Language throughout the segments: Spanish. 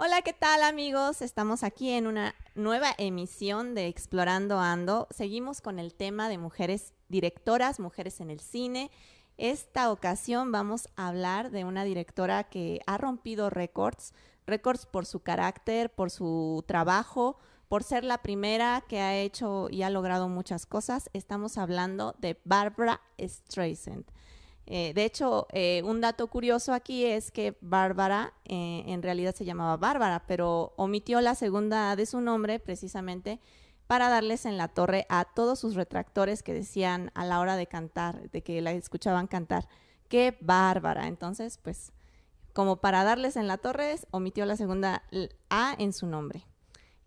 Hola, ¿qué tal amigos? Estamos aquí en una nueva emisión de Explorando Ando. Seguimos con el tema de mujeres directoras, mujeres en el cine. Esta ocasión vamos a hablar de una directora que ha rompido récords, récords por su carácter, por su trabajo, por ser la primera que ha hecho y ha logrado muchas cosas. Estamos hablando de Barbara Streisand. Eh, de hecho, eh, un dato curioso aquí es que Bárbara eh, en realidad se llamaba Bárbara, pero omitió la segunda de su nombre precisamente para darles en la torre a todos sus retractores que decían a la hora de cantar, de que la escuchaban cantar, qué bárbara. Entonces, pues, como para darles en la torre, omitió la segunda A en su nombre.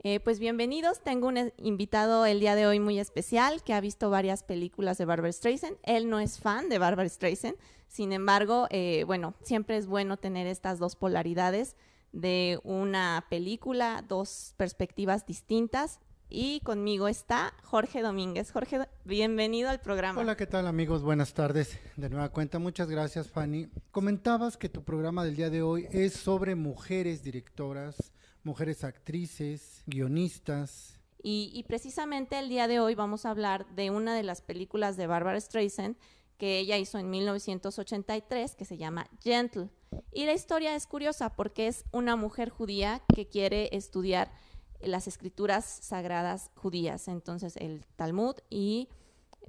Eh, pues bienvenidos, tengo un invitado el día de hoy muy especial que ha visto varias películas de Barbara Streisand. Él no es fan de Barbara Streisand, sin embargo, eh, bueno, siempre es bueno tener estas dos polaridades de una película, dos perspectivas distintas. Y conmigo está Jorge Domínguez. Jorge, bienvenido al programa. Hola, ¿qué tal amigos? Buenas tardes. De nueva cuenta, muchas gracias Fanny. Comentabas que tu programa del día de hoy es sobre mujeres directoras mujeres actrices, guionistas. Y, precisamente el día de hoy vamos a hablar de una de las películas de Barbara Streisand que ella hizo en 1983, que se llama Gentle. Y la historia es curiosa porque es una mujer judía que quiere estudiar las escrituras sagradas judías, entonces el Talmud, y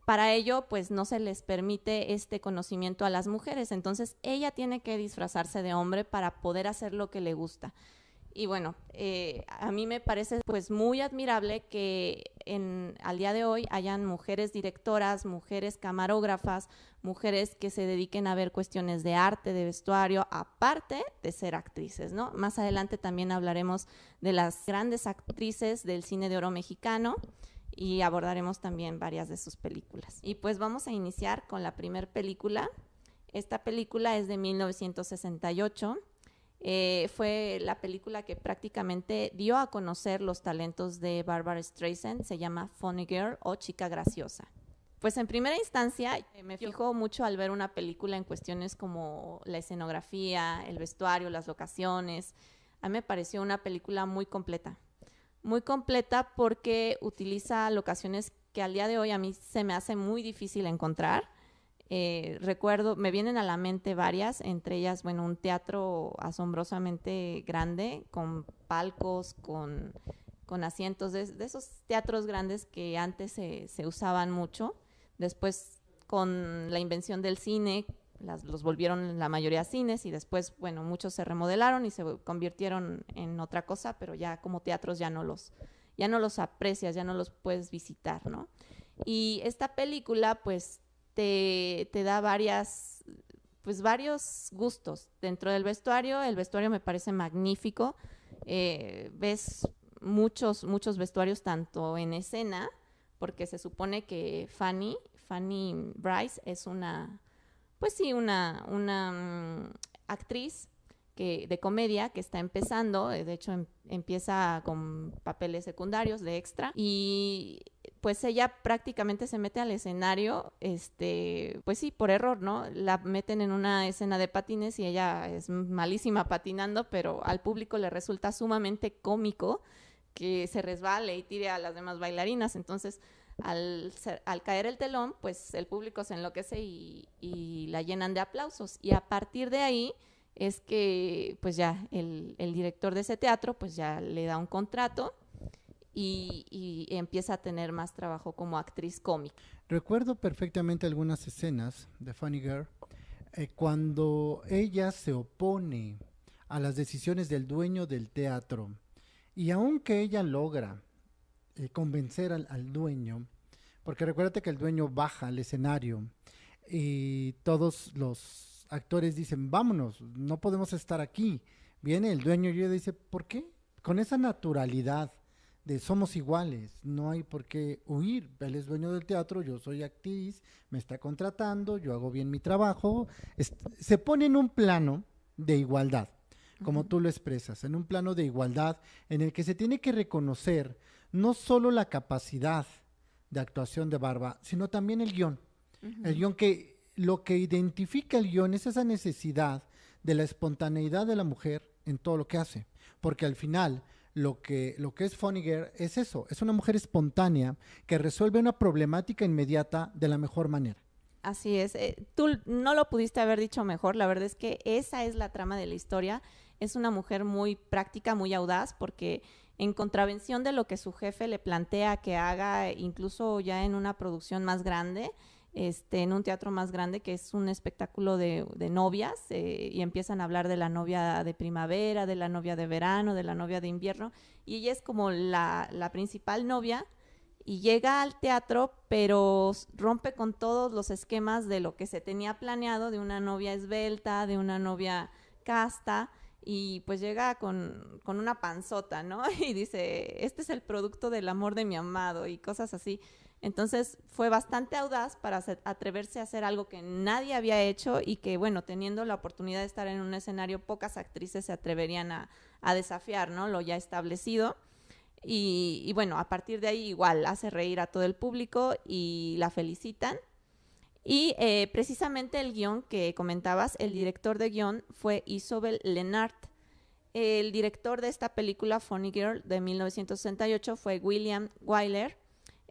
para ello pues no se les permite este conocimiento a las mujeres, entonces ella tiene que disfrazarse de hombre para poder hacer lo que le gusta. Y bueno, eh, a mí me parece pues muy admirable que en, al día de hoy hayan mujeres directoras, mujeres camarógrafas, mujeres que se dediquen a ver cuestiones de arte, de vestuario, aparte de ser actrices, ¿no? Más adelante también hablaremos de las grandes actrices del cine de oro mexicano y abordaremos también varias de sus películas. Y pues vamos a iniciar con la primera película. Esta película es de 1968 eh, fue la película que prácticamente dio a conocer los talentos de Barbara Streisand, se llama Funny Girl o Chica Graciosa. Pues en primera instancia eh, me fijo mucho al ver una película en cuestiones como la escenografía, el vestuario, las locaciones. A mí me pareció una película muy completa. Muy completa porque utiliza locaciones que al día de hoy a mí se me hace muy difícil encontrar eh, recuerdo, me vienen a la mente varias, entre ellas, bueno, un teatro asombrosamente grande, con palcos, con, asientos, de, esos teatros grandes que antes se, usaban mucho. Después, con la invención del cine, los volvieron la mayoría cines y después, bueno, muchos se remodelaron y se convirtieron en otra cosa, pero ya como teatros ya no los, ya no los aprecias, ya no los puedes visitar, ¿no? Y esta película, pues, te, da varias, pues varios gustos. Dentro del vestuario, el vestuario me parece magnífico. Eh, ves muchos, muchos vestuarios tanto en escena, porque se supone que Fanny, Fanny Bryce es una, pues sí, una, una mm, actriz que, de comedia que está empezando, de hecho em, empieza con papeles secundarios de extra y pues ella prácticamente se mete al escenario, este, pues sí, por error, ¿no? La meten en una escena de patines y ella es malísima patinando, pero al público le resulta sumamente cómico que se resbale y tire a las demás bailarinas. Entonces, al, caer el telón, pues el público se enloquece y, y, la llenan de aplausos. Y a partir de ahí es que, pues ya, el, el director de ese teatro, pues ya le da un contrato y, empieza a tener más trabajo como actriz cómica. Recuerdo perfectamente algunas escenas de Funny Girl eh, cuando ella se opone a las decisiones del dueño del teatro y aunque ella logra eh, convencer al, dueño, porque recuérdate que el dueño baja al escenario y todos los actores dicen, vámonos, no podemos estar aquí. Viene el dueño y ella dice, ¿por qué? Con esa naturalidad de somos iguales, no hay por qué huir. Él es dueño del teatro, yo soy actriz, me está contratando, yo hago bien mi trabajo. se pone en un plano de igualdad, como tú lo expresas, en un plano de igualdad en el que se tiene que reconocer no solo la capacidad de actuación de Barba, sino también el guion. El guion que lo que identifica el guion es esa necesidad de la espontaneidad de la mujer en todo lo que hace, porque al final lo que, lo que es Funny Girl es eso, es una mujer espontánea que resuelve una problemática inmediata de la mejor manera. Así es, eh, tú no lo pudiste haber dicho mejor, la verdad es que esa es la trama de la historia, es una mujer muy práctica, muy audaz, porque en contravención de lo que su jefe le plantea que haga, incluso ya en una producción más grande, este, en un teatro más grande que es un espectáculo de, novias eh, y empiezan a hablar de la novia de primavera, de la novia de verano, de la novia de invierno y ella es como la, la principal novia y llega al teatro pero rompe con todos los esquemas de lo que se tenía planeado de una novia esbelta, de una novia casta y pues llega con, con, una panzota, ¿no? Y dice, este es el producto del amor de mi amado y cosas así. Entonces fue bastante audaz para atreverse a hacer algo que nadie había hecho y que, bueno, teniendo la oportunidad de estar en un escenario, pocas actrices se atreverían a, desafiar, ¿no? Lo ya establecido. Y, bueno, a partir de ahí igual hace reír a todo el público y la felicitan. Y eh, precisamente el guion que comentabas, el director de guion fue Isobel Lennart. El director de esta película, Funny Girl, de 1968, fue William Wyler.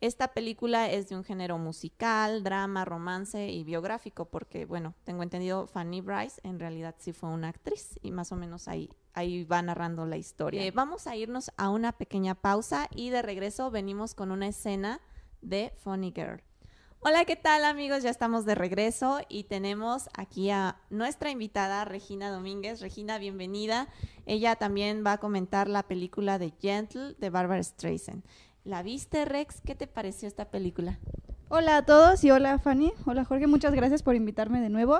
Esta película es de un género musical, drama, romance y biográfico, porque, bueno, tengo entendido, Fanny Bryce en realidad sí fue una actriz y más o menos ahí, ahí va narrando la historia. Eh, vamos a irnos a una pequeña pausa y de regreso venimos con una escena de Funny Girl. Hola, ¿qué tal amigos? Ya estamos de regreso y tenemos aquí a nuestra invitada Regina Domínguez. Regina, bienvenida. Ella también va a comentar la película de Gentle de Barbara Streisand. ¿La viste, Rex? ¿Qué te pareció esta película? Hola a todos y hola Fanny. Hola Jorge, muchas gracias por invitarme de nuevo.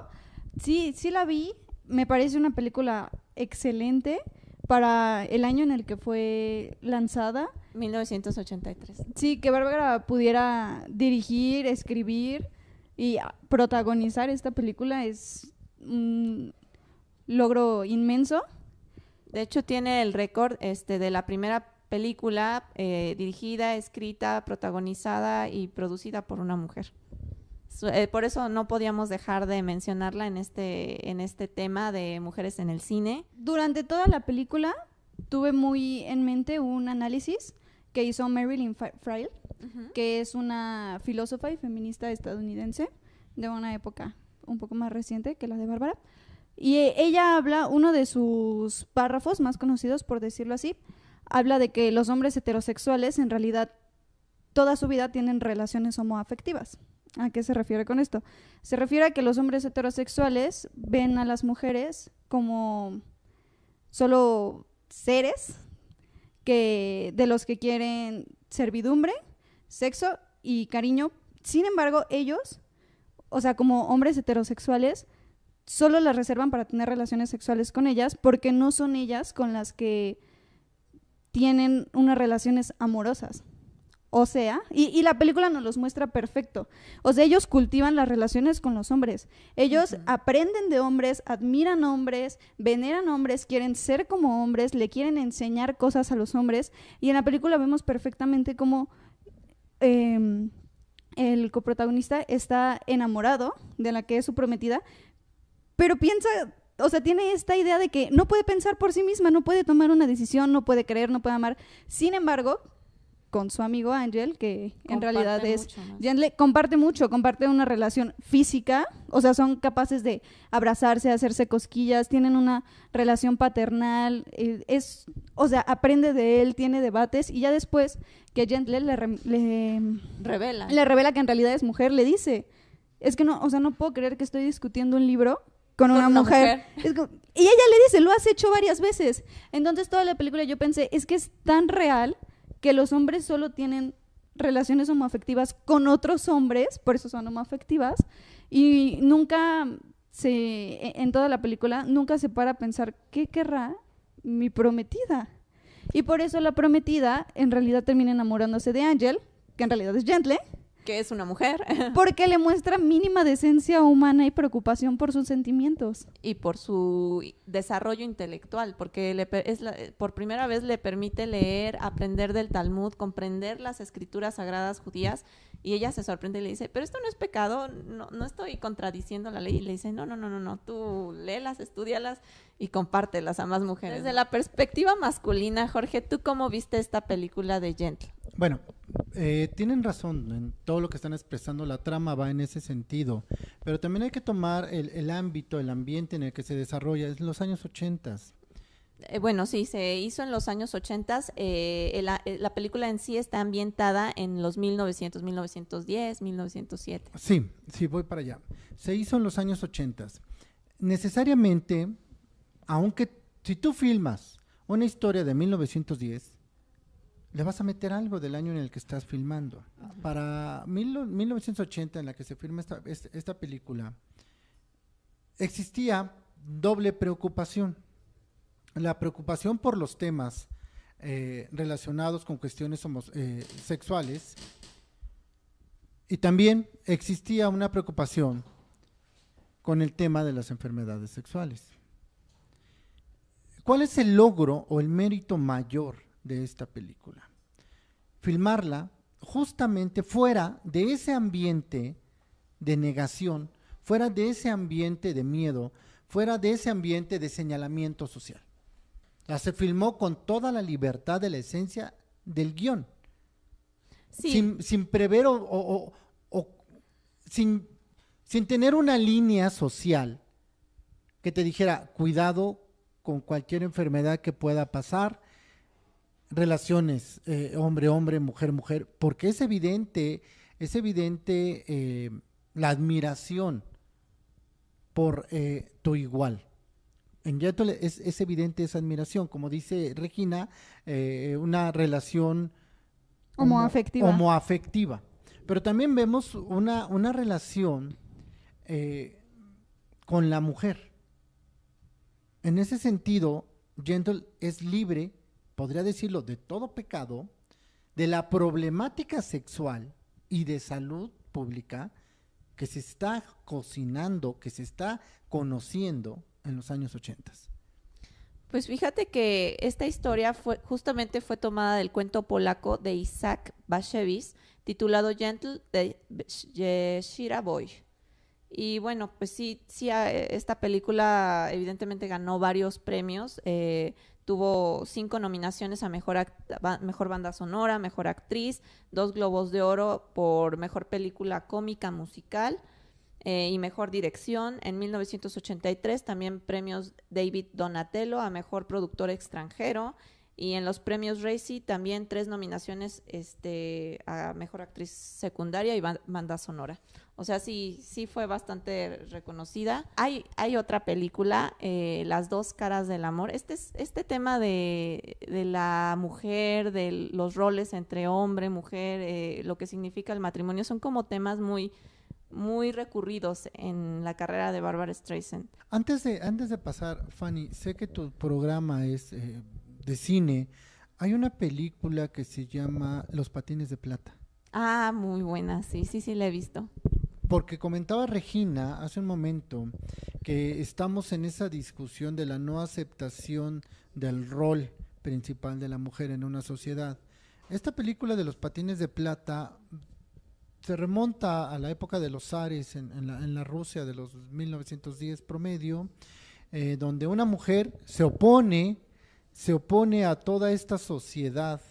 Sí, sí la vi. Me parece una película excelente para el año en el que fue lanzada. 1983. Sí, que Bárbara pudiera dirigir, escribir y protagonizar esta película es un logro inmenso. De hecho, tiene el récord este, de la primera película eh, dirigida, escrita, protagonizada y producida por una mujer. Eh, por eso no podíamos dejar de mencionarla en este, en este tema de mujeres en el cine. Durante toda la película tuve muy en mente un análisis que hizo Marilyn Frail, que es una filósofa y feminista estadounidense de una época un poco más reciente que la de Bárbara. Y eh, ella habla, uno de sus párrafos más conocidos, por decirlo así, habla de que los hombres heterosexuales en realidad toda su vida tienen relaciones homoafectivas. ¿A qué se refiere con esto? Se refiere a que los hombres heterosexuales ven a las mujeres como solo seres que de los que quieren servidumbre, sexo y cariño. Sin embargo, ellos, o sea, como hombres heterosexuales, solo las reservan para tener relaciones sexuales con ellas porque no son ellas con las que tienen unas relaciones amorosas. O sea, y, la película nos los muestra perfecto. O sea, ellos cultivan las relaciones con los hombres. Ellos aprenden de hombres, admiran hombres, veneran hombres, quieren ser como hombres, le quieren enseñar cosas a los hombres. Y en la película vemos perfectamente cómo em, el coprotagonista está enamorado de la que es su prometida, pero piensa o sea, tiene esta idea de que no puede pensar por sí misma, no puede tomar una decisión, no puede creer, no puede amar. Sin embargo, con su amigo Ángel, que en realidad es... le comparte mucho, comparte una relación física, o sea, son capaces de abrazarse, hacerse cosquillas, tienen una relación paternal, eh, es, o sea, aprende de él, tiene debates, y ya después que Gentle le, le, revela. le revela que en realidad es mujer, le dice, es que no, o sea, no puedo creer que estoy discutiendo un libro con, una, mujer. y ella le dice, lo has hecho varias veces. Entonces toda la película yo pensé, es que es tan real que los hombres solo tienen relaciones homoafectivas con otros hombres, por eso son homoafectivas, y nunca se, e, en toda la película, nunca se para a pensar, ¿qué querrá mi prometida? Y por eso la prometida en realidad termina enamorándose de Angel, que en realidad es Gentle, que es una mujer. Porque le muestra mínima decencia humana y preocupación por sus sentimientos. Y por su desarrollo intelectual, porque le, es por primera vez le permite leer, aprender del Talmud, comprender las escrituras sagradas judías, y ella se sorprende y le dice, pero esto no es pecado, no, no estoy contradiciendo la ley. Y le dice, no, no, no, no, no, tú léelas, estudialas y compártelas a más mujeres. Desde la perspectiva masculina, Jorge, ¿tú cómo viste esta película de Gentle? Bueno, eh, tienen razón en todo lo que están expresando, la trama va en ese sentido, pero también hay que tomar el, ámbito, el ambiente en el que se desarrolla, es los años 80. Eh, bueno, sí, se hizo en los años 80. Eh, la, la, película en sí está ambientada en los 1900, 1910, 1907. Sí, sí, voy para allá. Se hizo en los años 80. Necesariamente, aunque si tú filmas una historia de 1910, le vas a meter algo del año en el que estás filmando. Para 1980, en la que se firma esta, esta película, existía doble preocupación. La preocupación por los temas eh, relacionados con cuestiones eh, sexuales y también existía una preocupación con el tema de las enfermedades sexuales. ¿Cuál es el logro o el mérito mayor de esta película. Filmarla justamente fuera de ese ambiente de negación, fuera de ese ambiente de miedo, fuera de ese ambiente de señalamiento social. La se filmó con toda la libertad de la esencia del guion. Sin, sin, prever o, sin, sin tener una línea social que te dijera, cuidado con cualquier enfermedad que pueda pasar, relaciones eh, hombre-hombre, mujer-mujer, porque es evidente, es evidente eh, la admiración por eh, tu igual. En Yetole es, es, evidente esa admiración, como dice Regina, una relación homoafectiva. homoafectiva. Pero también vemos una, una relación con la mujer. En ese sentido, Gentle es libre podría decirlo, de todo pecado, de la problemática sexual y de salud pública que se está cocinando, que se está conociendo en los años 80. Pues fíjate que esta historia fue justamente fue tomada del cuento polaco de Isaac Bashevis titulado Gentle de Shira Boy. Y bueno, pues sí, sí, esta película evidentemente ganó varios premios. Eh, Tuvo cinco nominaciones a mejor, mejor banda sonora, mejor actriz, dos globos de oro por mejor película cómica musical eh, y mejor dirección. En 1983 también premios David Donatello a mejor productor extranjero. Y en los premios Racy también tres nominaciones este, a mejor actriz secundaria y banda sonora. O sea, sí, sí fue bastante reconocida. Hay, hay otra película, eh, Las dos caras del amor. Este, es, este tema de, la mujer, de los roles entre hombre, mujer, eh, lo que significa el matrimonio, son como temas muy muy recurridos en la carrera de Barbara Streisand. Antes de, antes de pasar, Fanny, sé que tu programa es eh, de cine. Hay una película que se llama Los patines de plata. Ah, muy buena, sí, sí, sí, la he visto porque comentaba Regina hace un momento que estamos en esa discusión de la no aceptación del rol principal de la mujer en una sociedad. Esta película de los patines de plata se remonta a la época de los zares en, la, Rusia de los 1910 promedio, eh, donde una mujer se opone, se opone a toda esta sociedad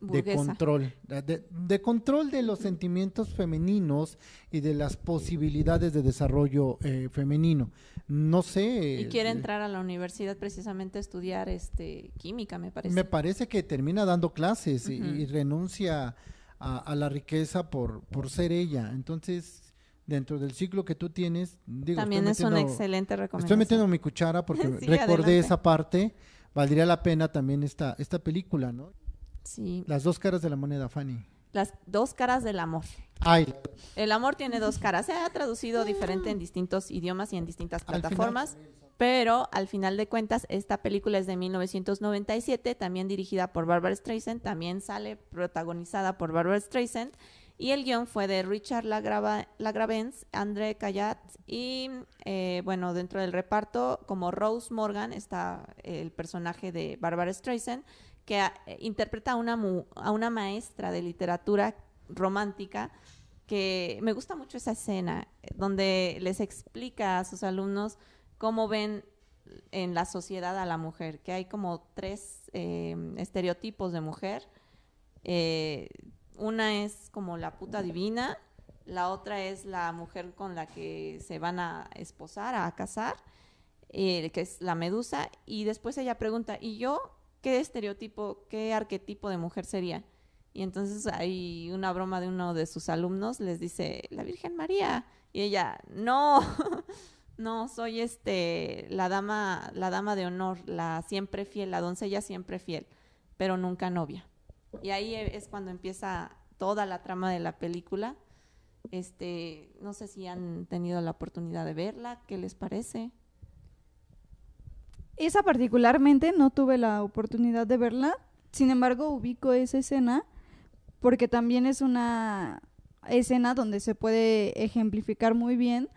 de control, de, control de los sentimientos femeninos y de las posibilidades de desarrollo eh, femenino. No sé. Y quiere eh, entrar a la universidad precisamente a estudiar este química, me parece. Me parece que termina dando clases y, renuncia a, la riqueza por, por ser ella. Entonces, dentro del ciclo que tú tienes, digo, también es una excelente recomendación. Estoy metiendo mi cuchara porque recordé esa parte. Valdría la pena también esta, esta película, ¿no? Las dos caras de la moneda, Fanny. Las dos caras del amor. Ay. El amor tiene dos caras. Se ha traducido diferente en distintos idiomas y en distintas plataformas. pero al final de cuentas, esta película es de 1997, también dirigida por Barbara Streisand, también sale protagonizada por Barbara Streisand. Y el guion fue de Richard Lagrava, Lagravens, André Cayat y, eh, bueno, dentro del reparto, como Rose Morgan, está el personaje de Barbara Streisand, que eh, interpreta a una, a una maestra de literatura romántica que me gusta mucho esa escena donde les explica a sus alumnos cómo ven en la sociedad a la mujer, que hay como tres eh, estereotipos de mujer. Eh, una es como la puta divina, la otra es la mujer con la que se van a esposar, a casar, eh, que es la medusa, y después ella pregunta, ¿y yo qué estereotipo, qué arquetipo de mujer sería? Y entonces hay una broma de uno de sus alumnos, les dice, la Virgen María, y ella, no, no, soy este, la dama, la dama de honor, la siempre fiel, la doncella siempre fiel, pero nunca novia. Y ahí e, es cuando empieza toda la trama de la película. Este, no sé si han tenido la oportunidad de verla, ¿qué les parece? Esa particularmente no tuve la oportunidad de verla, sin embargo ubico esa escena porque también es una escena donde se puede ejemplificar muy bien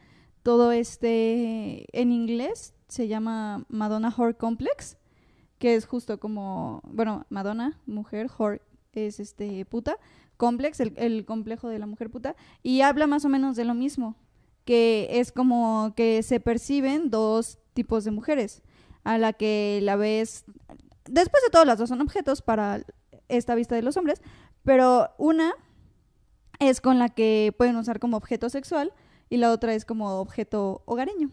todo este en inglés se llama Madonna Horror Complex, que es justo como, bueno, Madonna, mujer, Horror es este puta, Complex, el, complejo de la mujer puta, y habla más o menos de lo mismo, que es como que se perciben dos tipos de mujeres, a la que la ves, después de todo las dos son objetos para esta vista de los hombres, pero una es con la que pueden usar como objeto sexual y la otra es como objeto hogareño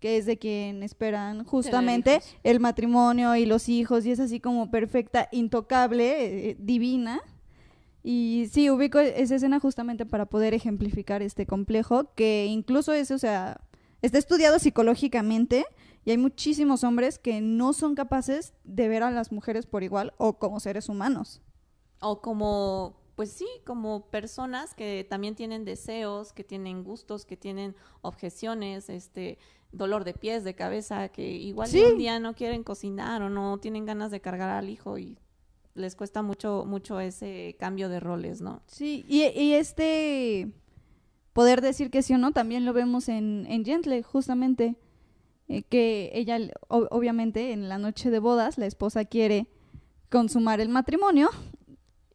que es de quien esperan justamente el matrimonio y los hijos, y es así como perfecta, intocable, eh, divina. Y sí, ubico esa escena justamente para poder ejemplificar este complejo, que incluso es, o sea, está estudiado psicológicamente y hay muchísimos hombres que no son capaces de ver a las mujeres por igual o como seres humanos. O como pues sí, como personas que también tienen deseos, que tienen gustos, que tienen objeciones, este, dolor de pies, de cabeza, que igual un día no quieren cocinar o no tienen ganas de cargar al hijo y les cuesta mucho, mucho ese cambio de roles, ¿no? Sí, y, este poder decir que sí o no también lo vemos en, en Gentle, justamente, eh, que ella, obviamente, en la noche de bodas, la esposa quiere consumar el matrimonio.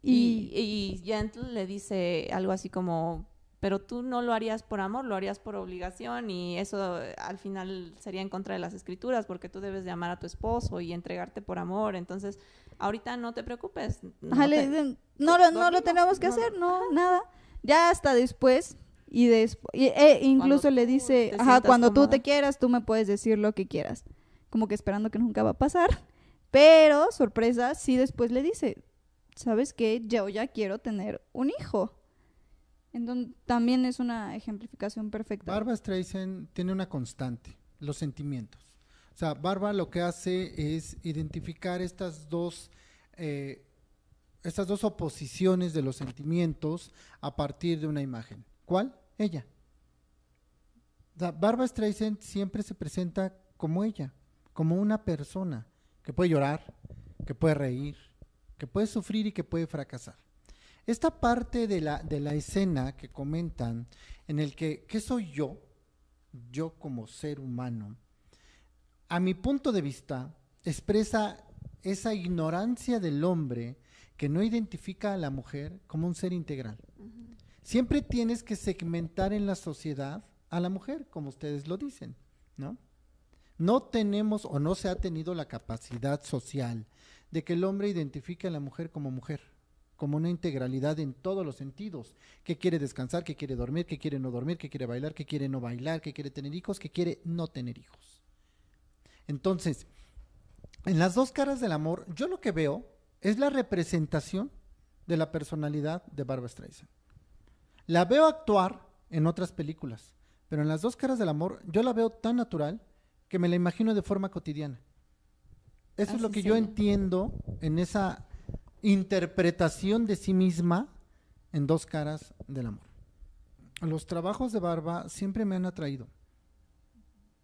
Y, y, y Gentle le dice algo así como, pero tú no lo harías por amor, lo harías por obligación y eso eh, al final sería en contra de las escrituras porque tú debes de amar a tu esposo y entregarte por amor. Entonces, ahorita no te preocupes. No, no, lo, tenemos que hacer, no, nada. Ya hasta después y, después e incluso le dice, ajá, cuando tú te quieras, tú me puedes decir lo que quieras. Como que esperando que nunca va a pasar. Pero, sorpresa, sí después le dice, ¿sabes qué? Yo ya quiero tener un hijo. Entonces, también es una ejemplificación perfecta. Barbara Streisand tiene una constante, los sentimientos. O sea, Barbara lo que hace es identificar estas dos, eh, estas dos oposiciones de los sentimientos a partir de una imagen. ¿Cuál? Ella. Sea, Barbara Streisand siempre se presenta como ella, como una persona que puede llorar, que puede reír, que puede sufrir y que puede fracasar. Esta parte de la, de la escena que comentan, en el que, ¿qué soy yo? Yo como ser humano, a mi punto de vista, expresa esa ignorancia del hombre que no identifica a la mujer como un ser integral. Siempre tienes que segmentar en la sociedad a la mujer, como ustedes lo dicen, ¿no? No tenemos o no se ha tenido la capacidad social de que el hombre identifique a la mujer como mujer como una integralidad en todos los sentidos, que quiere descansar, que quiere dormir, que quiere no dormir, que quiere bailar, que quiere no bailar, que quiere tener hijos, que quiere no tener hijos. Entonces, en las dos caras del amor, yo lo que veo es la representación de la personalidad de Barbara Streisand. La veo actuar en otras películas, pero en las dos caras del amor yo la veo tan natural que me la imagino de forma cotidiana. Eso es lo que yo entiendo en esa interpretación de sí misma en dos caras del amor. Los trabajos de Barba siempre me han atraído.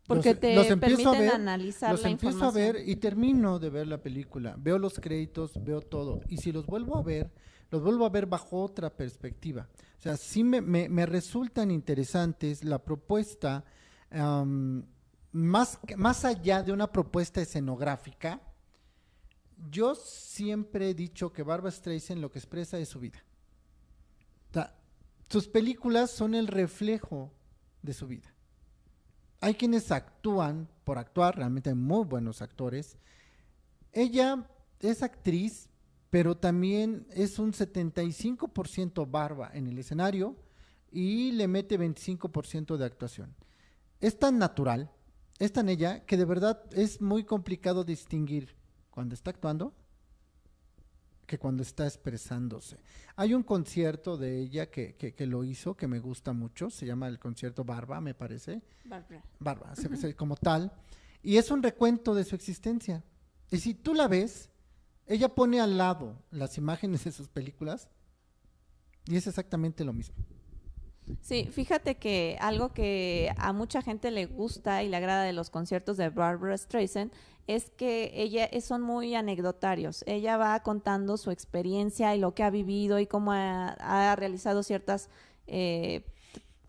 Porque Los- te los empiezo a permiten ver, analizar Los la empiezo a ver y termino de ver la película. Veo los créditos, veo todo. Y si los vuelvo a ver, los vuelvo a ver bajo otra perspectiva. O sea, sí me, resultan interesantes la propuesta, más, más allá de una propuesta escenográfica. Yo siempre he dicho que Barbara Streisand lo que expresa es su vida. Sus películas son el reflejo de su vida. Hay quienes actúan por actuar, realmente hay muy buenos actores. Ella es actriz, pero también es un 75% barba en el escenario y le mete 25% de actuación. Es tan natural, es tan ella, que de verdad es muy complicado distinguir cuando está actuando que cuando está expresándose. Hay un concierto de ella que, que- que lo hizo, que me gusta mucho, se llama el concierto Barba, me parece. Bárbara. Barba, se- se- como tal, y es un recuento de su existencia. Y si tú la ves, ella pone al lado las imágenes de sus películas y es exactamente lo mismo. Sí, fíjate que algo que a mucha gente le gusta y le agrada de los conciertos de Barbara Streisand es que ella es- son muy anecdotarios. Ella va contando su experiencia y lo que ha vivido y cómo ha, ha realizado ciertas eh,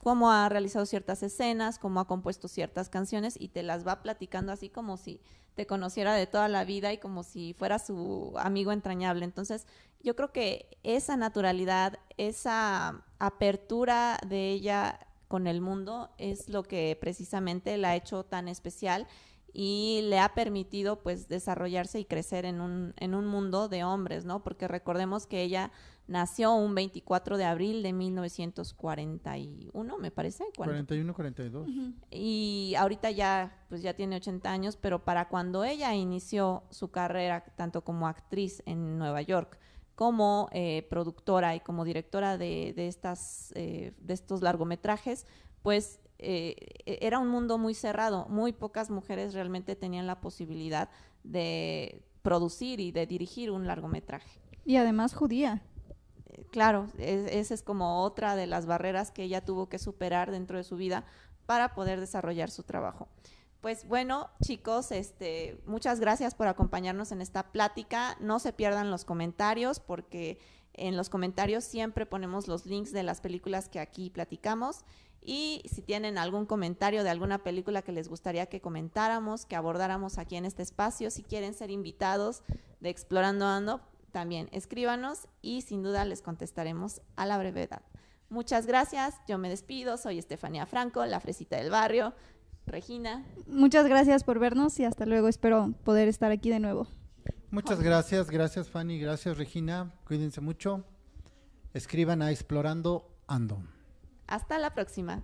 cómo ha realizado ciertas escenas, cómo ha compuesto ciertas canciones y te las va platicando así como si te conociera de toda la vida y como si fuera su amigo entrañable. Entonces, yo creo que esa naturalidad, esa apertura de ella con el mundo es lo que precisamente la ha hecho tan especial y le ha permitido pues desarrollarse y crecer en un, en un mundo de hombres, ¿no? Porque recordemos que ella nació un 24 de abril de 1941, me parece. cuando- 41, 42. y ahorita ya pues ya tiene 80 años, pero para cuando ella inició su carrera tanto como actriz en Nueva York como eh, productora y como directora de, de estas eh, de estos largometrajes, pues eh, era un mundo muy cerrado. Muy pocas mujeres realmente tenían la posibilidad de producir y de dirigir un largometraje. Y además judía. Eh, Claro, es- esa es como otra de las barreras que ella tuvo que superar dentro de su vida para poder desarrollar su trabajo. Pues bueno, chicos, este, muchas gracias por acompañarnos en esta plática. No se pierdan los comentarios porque en los comentarios siempre ponemos los links de las películas que aquí platicamos. Y si tienen algún comentario de alguna película que les gustaría que comentáramos, que abordáramos aquí en este espacio, si quieren ser invitados de Explorando Ando, también escríbanos y sin duda les contestaremos a la brevedad. Muchas gracias, yo me despido, soy Estefanía Franco, la fresita del barrio. Regina, Muchas gracias por vernos y hasta luego. Espero poder estar aquí de nuevo. Muchas gracias, gracias Fanny, gracias Regina, cuídense mucho. Escriban a Explorando Ando. Hasta la próxima.